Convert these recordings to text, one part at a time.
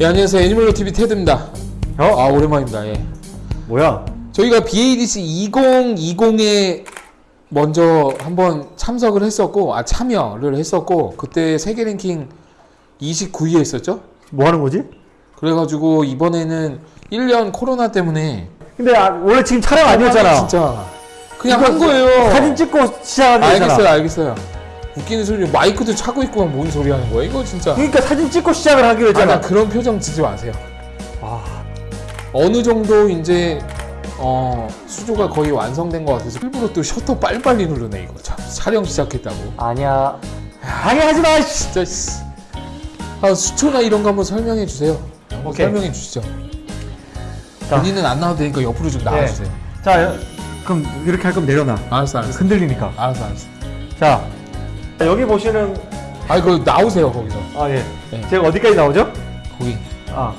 예, 안녕하세요. 애니멀로 TV 테드입니다. 어? 아, 오랜만입니다. 예. 뭐야? 저희가 BADC 2020에 먼저 한번 참석을 했었고, 아, 참여를 했었고, 그때 세계 랭킹 29위에 했었죠? 뭐 하는 거지? 그래가지고 이번에는 1년 코로나 때문에 근데 아, 원래 지금 촬영 아니었잖아. 진짜 그냥 한 거예요. 사진 찍고 시작하는 거잖아. 알겠어요, 알겠어요. 웃기는 소리, 마이크도 차고 있고 뭔 소리 하는 거야? 이거 진짜. 그러니까 사진 찍고 시작을 하기로 아, 나 했잖아. 그런 표정 지지 마세요. 아, 어느 정도 이제 어, 수조가 거의 완성된 것 같아서 일부러 또 셔터 빨리빨리 누르네 이거 참, 촬영 시작했다고 아니야. 방해하지 마. 씨. 진짜 씨. 아, 수초나 이런 거 한번 설명해 주세요 한번 오케이. 설명해 주시죠 자. 본인은 안 나와도 되니까 옆으로 좀 나와주세요 자, 그럼 이렇게 할 거면 내려놔. 알았어 알았어 흔들리니까. 알았어 알았어 자, 여기 보시는 아니 그 나오세요 거기서 아 예. 네. 제가 어디까지 나오죠? 거기 아,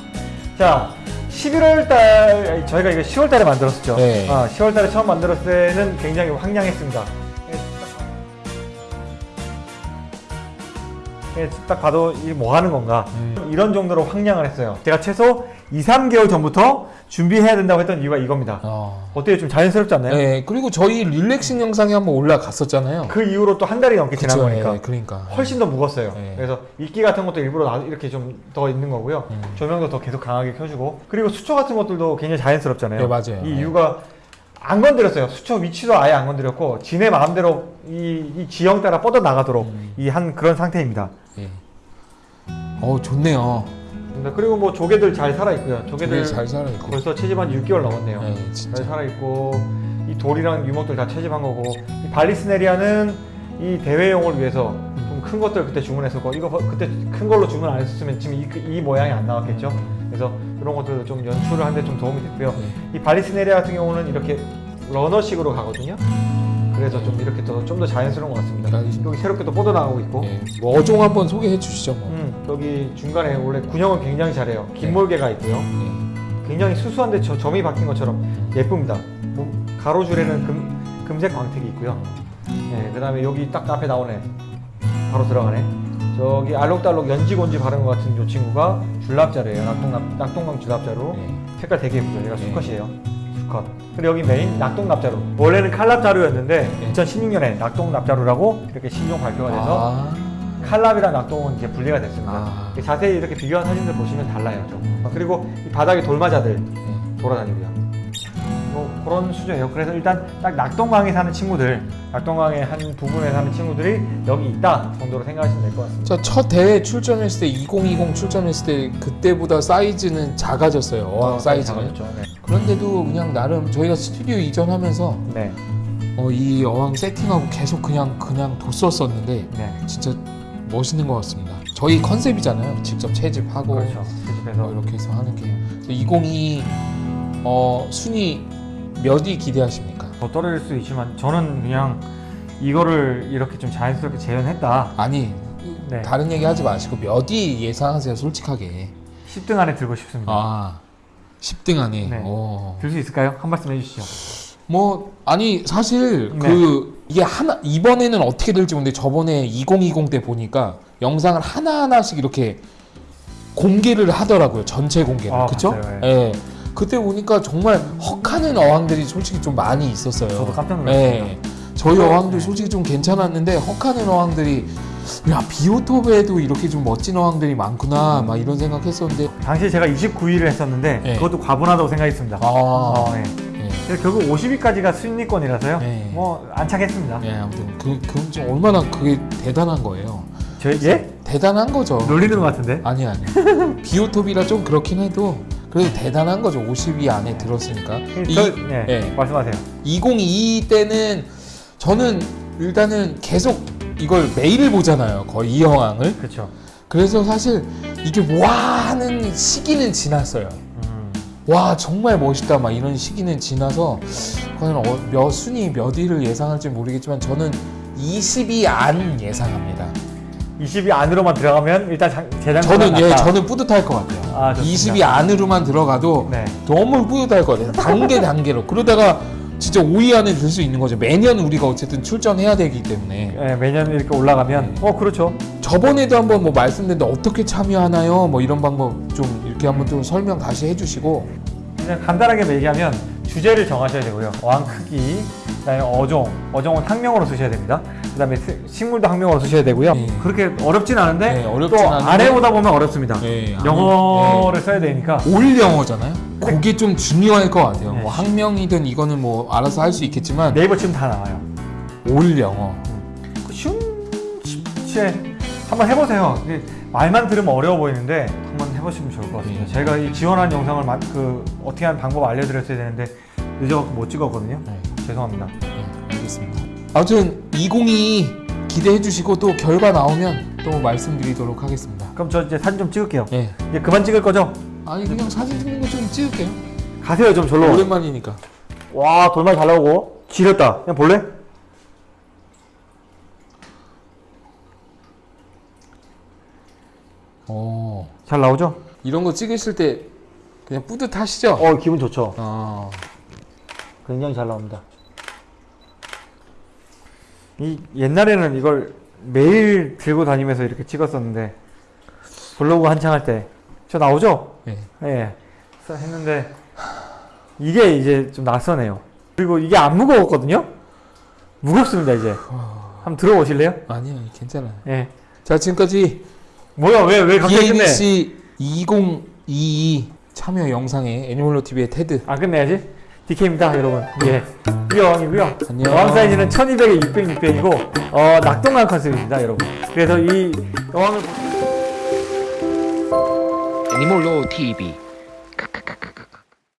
자, 11월 달 저희가 이거 10월 달에 만들었었죠. 네. 아, 10월 달에 처음 만들었을 때는 굉장히 황량했습니다. 딱 봐도 이게 뭐 하는 건가 음. 이런 정도로 황량을 했어요. 제가 최소 2, 3개월 전부터 준비해야 된다고 했던 이유가 이겁니다. 어. 어때요? 좀 자연스럽지 않나요? 네 그리고 저희 릴렉싱 영상이 한번 올라갔었잖아요 그 이후로 또 한 달이 넘게 지난 그쵸, 거니까 예, 그러니까 훨씬 더 무겁어요. 네. 그래서 이끼 같은 것도 일부러 나- 이렇게 좀 더 있는 거고요. 음. 조명도 더 계속 강하게 켜주고 그리고 수초 같은 것들도 굉장히 자연스럽잖아요. 네, 맞아요. 이 네. 이유가 안 건드렸어요. 수초 위치도 아예 안 건드렸고 지네 마음대로 이, 이 지형 따라 뻗어 나가도록 음. 이한 그런 상태입니다. 예. 어 좋네요 네, 그리고 뭐 조개들 잘 살아 있고요. 조개들 잘 살아있고 벌써 채집한 지 6개월 넘었네요. 네, 잘 진짜 살아 있고 이 돌이랑 유목들 다 채집한 거고 이 발리스네리아는 이 대회용을 위해서 좀 큰 것들 그때 주문했었고 이거 버- 그때 큰 걸로 주문 안 했었으면 지금 이, 그- 이 모양이 안 나왔겠죠. 그래서 이런 것들도 좀 연출을 하는데 좀 도움이 됐고요. 네. 이 발리스네리아 같은 경우는 이렇게 러너식으로 가거든요. 그래서 좀 이렇게 더 좀 더 자연스러운 것 같습니다. 알겠습니다. 여기 새롭게 또 뻗어 나가고 있고. 예. 뭐 어종 한번 소개해 주시죠 뭐. 음, 여기 중간에 원래 군형을 굉장히 잘해요. 네. 긴몰개가 있고요. 예. 굉장히 수수한데 저, 점이 박힌 것처럼 예쁩니다. 뭐, 가로줄에는 금, 금색 광택이 있고요. 네, 그 다음에 여기 딱 앞에 나오네. 바로 들어가네. 저기 알록달록 연지곤지 바른 것 같은 이 친구가 줄납자래요. 낙동강 줄납자로. 예. 색깔 되게 예쁘죠. 얘가 네. 수컷이에요. 수컷. 그리고 여기 메인 낙동납자루. 원래는 칼납자루였는데 네. 2016년에 낙동납자루라고 이렇게 신종 발표가 돼서 아. 칼납이랑 낙동은 이제 분리가 됐습니다. 아. 자세히 이렇게 비교한 사진들 보시면 달라요. 좀. 그리고 이 바닥에 돌마자들 예. 돌아다니고요. 뭐 그런 수조예요. 그래서 일단 딱 낙동강에 사는 친구들, 낙동강의 한 부분에 사는 친구들이 여기 있다 정도로 생각하시면 될 것 같습니다. 저첫 대회 출전했을 때 2020 출전했을 때 그때보다 사이즈는 작아졌어요 어항 사이즈는 작아졌죠. 네. 그런데도 그냥 나름 저희가 스튜디오 이전하면서 네. 어, 이 어항 세팅하고 계속 그냥 그냥 뒀었었는데 네. 진짜 멋있는 것 같습니다 저희 컨셉이잖아요 직접 채집하고 그렇죠. 뭐 이렇게 해서 하는 게 2022 어, 순위 몇 위 기대하십니까? 더 떨어질 수 있지만 저는 그냥 이거를 이렇게 좀 자연스럽게 재현했다. 아니 네. 다른 얘기 하지 마시고 몇 위 예상하세요 솔직하게 10등 안에 들고 싶습니다. 아 10등 안에 네. 어. 들수 있을까요? 한 말씀 해주시죠. 뭐 아니 사실 네. 그 이게 하나 이번에는 어떻게 될지 모르는데 저번에 2020 때 보니까 영상을 하나 하나씩 이렇게 공개를 하더라고요 전체 공개를 아, 그쵸? 맞아요, 예. 그때 보니까 정말 헉하는 어항들이 솔직히 좀 많이 있었어요. 저도 깜짝 놀랐습니다. 예. 저희 어항도 네. 솔직히 좀 괜찮았는데 헉하는 어항들이 야 비오톱에도 이렇게 좀 멋진 어항들이 많구나 막 이런 생각했었는데 당시에 제가 29위를 했었는데 네. 그것도 과분하다고 생각했습니다. 아 어, 네. 예. 그래서 결국 50위까지가 순위권이라서요. 네. 뭐 안착했습니다. 예, 아무튼 그 그건 좀 얼마나 그게 대단한 거예요. 저 예? 대단한 거죠. 놀리는 것 같은데. 아니 아니. 비오톱이라 좀 그렇긴 해도 그래도 대단한 거죠. 50위 안에 들었으니까. 이, 저, 네. 예. 말씀하세요. 2022 때는 저는 일단은 계속 이걸 매일 보잖아요. 거의 이 영항을. 그렇죠. 그래서 사실 이게 와 하는 시기는 지났어요. 음, 와 정말 멋있다 막 이런 시기는 지나서 과연 어, 몇 순위 몇 위를 예상할지 모르겠지만 저는 20위 안 예상합니다. 20위 안으로만 들어가면 일단 장, 재장 저는 예 저는 뿌듯할 것 같아요. 아, 좋습니다. 20위 안으로만 들어가도 네. 너무 뿌듯할 것 같아요. 단계 단계로 그러다가 진짜 5위 안에 들 수 있는 거죠. 매년 우리가 어쨌든 출전해야 되기 때문에 예, 매년 이렇게 올라가면 어 그렇죠. 저번에도 한번 뭐 말씀드렸는데 어떻게 참여하나요? 뭐 이런 방법 좀 이렇게 한번 좀 설명 다시 해주시고 그냥 간단하게 얘기하면 주제를 정하셔야 되고요. 어항 크기, 그다음에 어종, 어종은 학명으로 쓰셔야 됩니다. 그다음에 스- 식물도 학명으로 쓰셔야 되고요. 네. 그렇게 어렵진 않은데 네, 어렵진 또 않은데. 아래 보다 보면 어렵습니다. 네, 영어를 써야 되니까 올 영어잖아요. 그게 좀 중요할 것 같아요. 네. 뭐 학명이든 이거는 뭐 알아서 할 수 있겠지만 네이버 치면 다 나와요. 올 영어. 그 쉬운 쉽게 한번 해보세요. 말만 들으면 어려워 보이는데 한번 해보시면 좋을 것 같습니다. 네. 제가 이 지원한 영상을 마- 그 어떻게 하는 방법 알려드렸어야 되는데 늦어갖고 못 찍었거든요. 네, 죄송합니다. 네, 알겠습니다. 아무튼 2022 기대해 주시고 또 결과 나오면 또 말씀드리도록 하겠습니다. 그럼 저 이제 사진 좀 찍을게요. 네. 이제 그만 찍을 거죠? 아니 그냥 사진 찍는 거 좀 찍을게요. 가세요 좀 절로. 오랜만이니까. 와 돌말 잘 나오고 지렸다. 그냥 볼래? 어잘 나오죠? 이런 거 찍으실 때 그냥 뿌듯하시죠? 어 기분 좋죠. 어. 굉장히 잘 나옵니다. 이 옛날에는 이걸 매일 들고 다니면서 이렇게 찍었었는데 블로그 한창 할 때 저 나오죠? 네. 예. 그래서 했는데 이게 이제 좀 낯서네요. 그리고 이게 안 무거웠거든요. 무겁습니다 이제. 한번 들어오실래요? 아니요 괜찮아요. 예. 자 지금까지 뭐야 왜왜 갑자기 끝내? BABC 2022 참여 영상의 애니멀로 TV의 테드 아 끝내야지. DK입니다 여러분. 예. 이어왕이고요. 안녕. 어항 사이즈는 1200에 600, 600이고 어, 낙동강 컨셉입니다 여러분. 그래서 이 어항을 애니몰로 TV